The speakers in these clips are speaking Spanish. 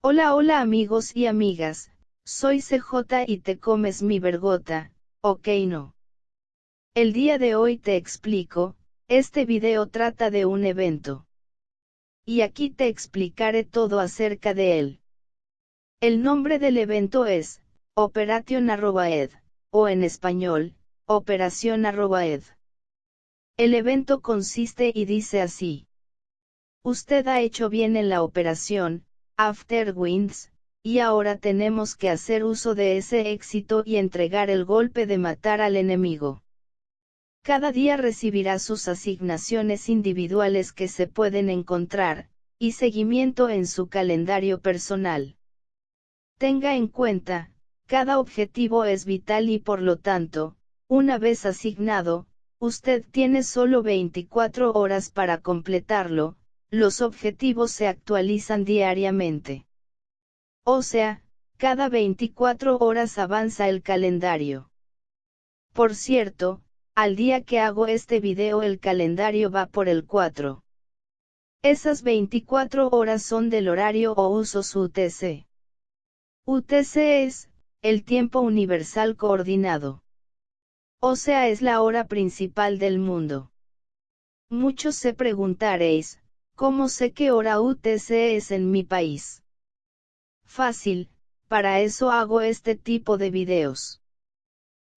Hola hola amigos y amigas, soy CJ y te comes mi vergota, ok no. El día de hoy te explico, este video trata de un evento. Y aquí te explicaré todo acerca de él. El nombre del evento es, Operation Arrobaed, o en español, Operación Arrobaed. El evento consiste y dice así. Usted ha hecho bien en la operación, After Winds, y ahora tenemos que hacer uso de ese éxito y entregar el golpe de matar al enemigo. Cada día recibirá sus asignaciones individuales que se pueden encontrar, y seguimiento en su calendario personal. Tenga en cuenta, cada objetivo es vital y por lo tanto, una vez asignado, usted tiene solo 24 horas para completarlo, los objetivos se actualizan diariamente. O sea, cada 24 horas avanza el calendario. Por cierto, al día que hago este video el calendario va por el 4. Esas 24 horas son del horario o usos UTC. UTC es, el tiempo universal coordinado. O sea es la hora principal del mundo. Muchos se preguntaréis, ¿cómo sé qué hora UTC es en mi país? Fácil, para eso hago este tipo de videos.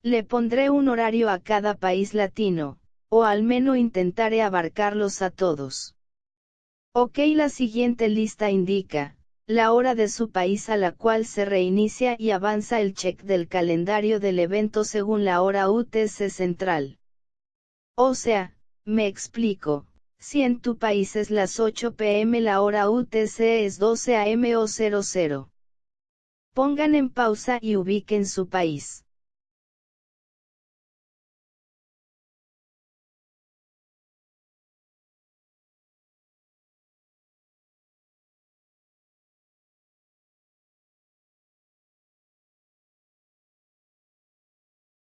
Le pondré un horario a cada país latino, o al menos intentaré abarcarlos a todos. Ok, la siguiente lista indica, la hora de su país a la cual se reinicia y avanza el check del calendario del evento según la hora UTC central. O sea, me explico, si en tu país es las 8 pm la hora UTC es 12 am o 00. Pongan en pausa y ubiquen su país.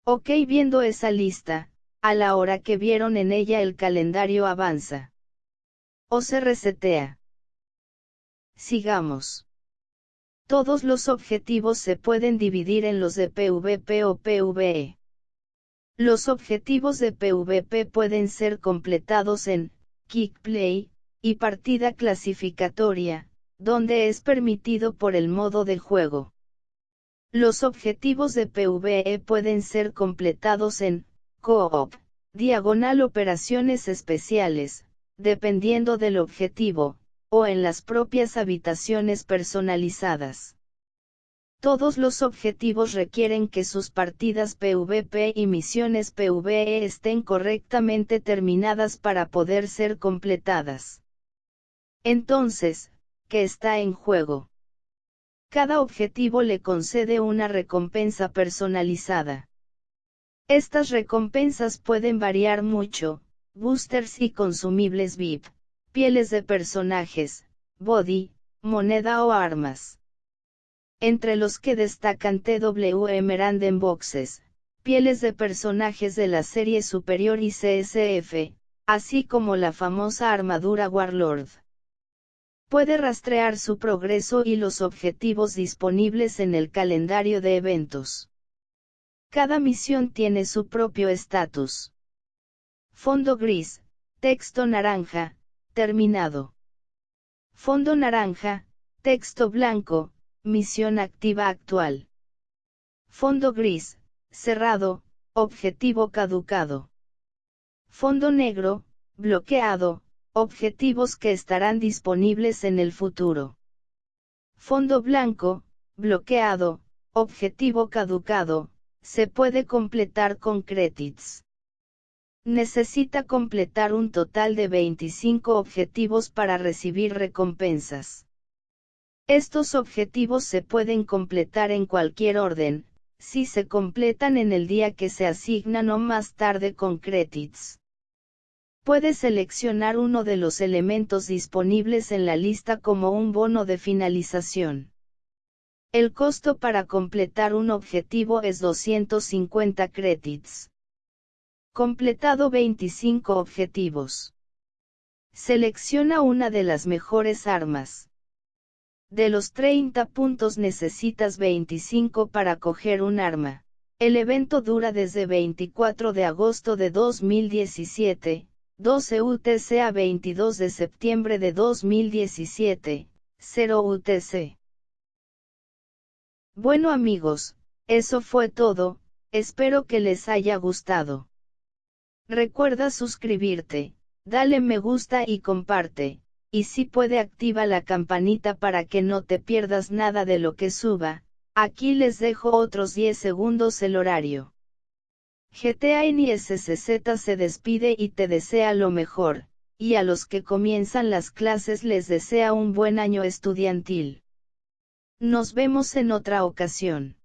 Ok viendo esa lista, a la hora que vieron en ella el calendario avanza. O se resetea. Sigamos. Todos los objetivos se pueden dividir en los de PvP o PvE. Los objetivos de PvP pueden ser completados en Kickplay y partida clasificatoria, donde es permitido por el modo de juego. Los objetivos de PvE pueden ser completados en Co-op, diagonal operaciones especiales, dependiendo del objetivo, o en las propias habitaciones personalizadas. Todos los objetivos requieren que sus partidas PvP y misiones PvE estén correctamente terminadas para poder ser completadas. Entonces, ¿qué está en juego? Cada objetivo le concede una recompensa personalizada. Estas recompensas pueden variar mucho, boosters y consumibles VIP, pieles de personajes, body, moneda o armas. Entre los que destacan TW Emerald Boxes, pieles de personajes de la serie superior y CSF, así como la famosa armadura Warlord. Puede rastrear su progreso y los objetivos disponibles en el calendario de eventos. Cada misión tiene su propio estatus. Fondo gris, texto naranja, terminado. Fondo naranja, texto blanco, misión activa actual. Fondo gris, cerrado, objetivo caducado. Fondo negro, bloqueado, Objetivos que estarán disponibles en el futuro. Fondo blanco, bloqueado, objetivo caducado, se puede completar con credits. Necesita completar un total de 25 objetivos para recibir recompensas. Estos objetivos se pueden completar en cualquier orden, si se completan en el día que se asignan o más tarde con credits. Puede seleccionar uno de los elementos disponibles en la lista como un bono de finalización. El costo para completar un objetivo es 250 credits. Completado 25 objetivos. Selecciona una de las mejores armas. De los 30 puntos necesitas 25 para coger un arma. El evento dura desde 24 de agosto de 2017, 12 UTC a 22 de septiembre de 2017, 0 UTC. Bueno amigos, eso fue todo, espero que les haya gustado. Recuerda suscribirte, dale me gusta y comparte y si puede activa la campanita para que no te pierdas nada de lo que suba, aquí les dejo otros 10 segundos el horario. GTA NISCZ se despide y te desea lo mejor, y a los que comienzan las clases les desea un buen año estudiantil. Nos vemos en otra ocasión.